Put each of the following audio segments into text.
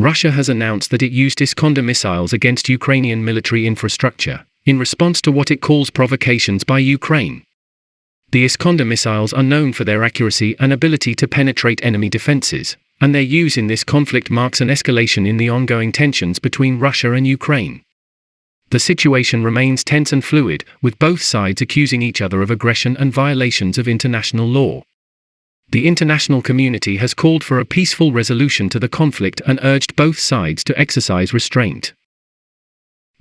Russia has announced that it used Iskander missiles against Ukrainian military infrastructure, in response to what it calls provocations by Ukraine. The Iskander missiles are known for their accuracy and ability to penetrate enemy defenses, and their use in this conflict marks an escalation in the ongoing tensions between Russia and Ukraine. The situation remains tense and fluid, with both sides accusing each other of aggression and violations of international law. The international community has called for a peaceful resolution to the conflict and urged both sides to exercise restraint.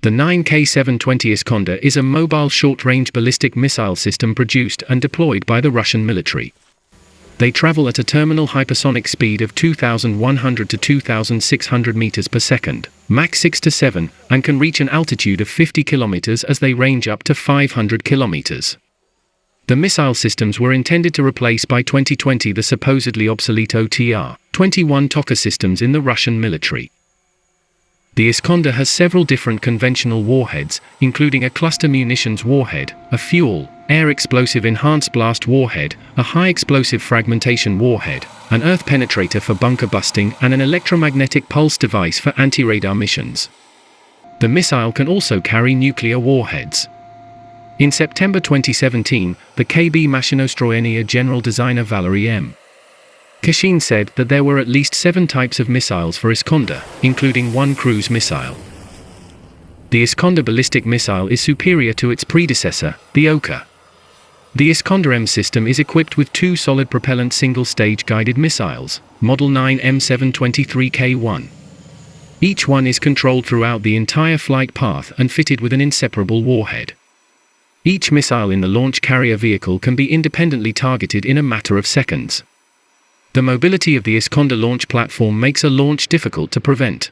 The 9K720 Iskander is a mobile short-range ballistic missile system produced and deployed by the Russian military. They travel at a terminal hypersonic speed of 2,100 to 2,600 meters per second, Mach 6 to 7, and can reach an altitude of 50 kilometers as they range up to 500 kilometers. The missile systems were intended to replace by 2020 the supposedly obsolete OTR-21 Tochka systems in the Russian military. The Iskander has several different conventional warheads, including a cluster munitions warhead, a fuel, air explosive enhanced blast warhead, a high explosive fragmentation warhead, an earth penetrator for bunker busting and an electromagnetic pulse device for anti-radar missions. The missile can also carry nuclear warheads. In September 2017, the KB Mashinostroyenia general designer Valery M. Kashin said that there were at least seven types of missiles for Iskander, including one cruise missile. The Iskander ballistic missile is superior to its predecessor, the Oka. The Iskander M system is equipped with two solid propellant single-stage guided missiles, Model 9 M723K1. Each one is controlled throughout the entire flight path and fitted with an inseparable warhead. Each missile in the launch carrier vehicle can be independently targeted in a matter of seconds. The mobility of the Iskander launch platform makes a launch difficult to prevent.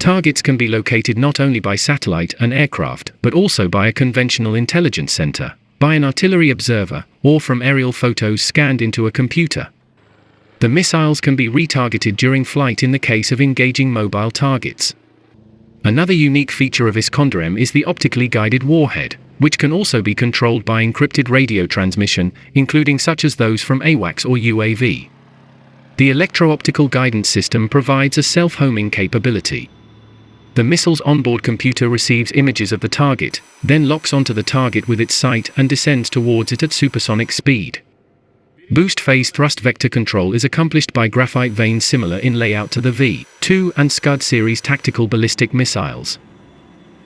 Targets can be located not only by satellite and aircraft, but also by a conventional intelligence center, by an artillery observer, or from aerial photos scanned into a computer. The missiles can be retargeted during flight in the case of engaging mobile targets. Another unique feature of Iskander M is the optically guided warhead, which can also be controlled by encrypted radio transmission, including such as those from AWACS or UAV. The electro-optical guidance system provides a self-homing capability. The missile's onboard computer receives images of the target, then locks onto the target with its sight and descends towards it at supersonic speed. Boost phase thrust vector control is accomplished by graphite vanes similar in layout to the V-2 and Scud series tactical ballistic missiles.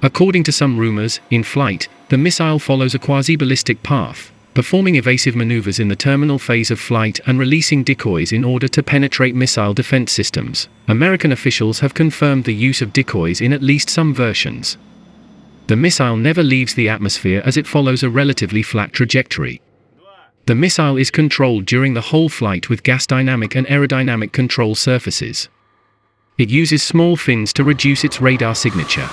According to some rumors, in flight, the missile follows a quasi-ballistic path, performing evasive maneuvers in the terminal phase of flight and releasing decoys in order to penetrate missile defense systems. American officials have confirmed the use of decoys in at least some versions. The missile never leaves the atmosphere as it follows a relatively flat trajectory. The missile is controlled during the whole flight with gas dynamic and aerodynamic control surfaces. It uses small fins to reduce its radar signature.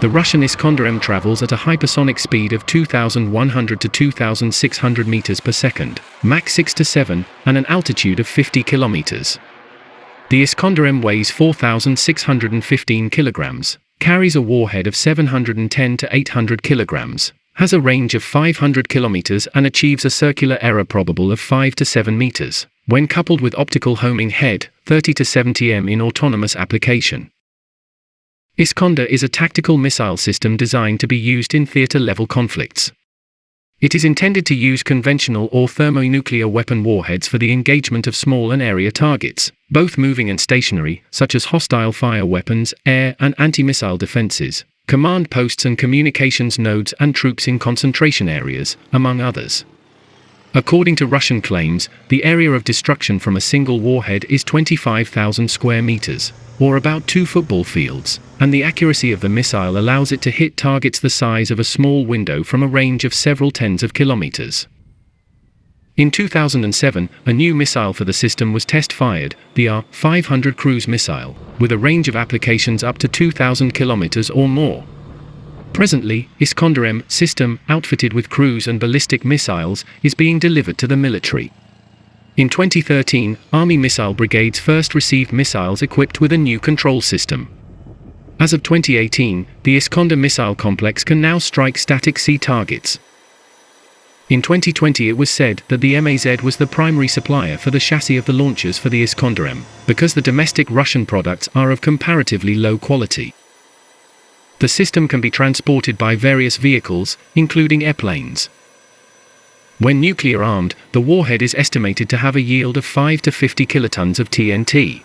The Russian Iskander M travels at a hypersonic speed of 2,100 to 2,600 meters per second, Mach 6 to 7, and an altitude of 50 kilometers. The Iskander M weighs 4,615 kilograms, carries a warhead of 710 to 800 kilograms, has a range of 500 kilometers and achieves a circular error probable of 5 to 7 meters, when coupled with optical homing head, 30 to 70 m in autonomous application. Iskander is a tactical missile system designed to be used in theater-level conflicts. It is intended to use conventional or thermonuclear weapon warheads for the engagement of small and area targets, both moving and stationary, such as hostile fire weapons, air and anti-missile defenses, command posts and communications nodes and troops in concentration areas, among others. According to Russian claims, the area of destruction from a single warhead is 25,000 square meters, or about two football fields, and the accuracy of the missile allows it to hit targets the size of a small window from a range of several tens of kilometers. In 2007, a new missile for the system was test-fired, the R-500 cruise missile, with a range of applications up to 2,000 kilometers or more. Presently, Iskander M system, outfitted with cruise and ballistic missiles, is being delivered to the military. In 2013, Army missile brigades first received missiles equipped with a new control system. As of 2018, the Iskander missile complex can now strike static sea targets. In 2020 it was said that the MAZ was the primary supplier for the chassis of the launchers for the Iskander-M, because the domestic Russian products are of comparatively low quality. The system can be transported by various vehicles, including airplanes. When nuclear armed, the warhead is estimated to have a yield of 5 to 50 kilotons of TNT.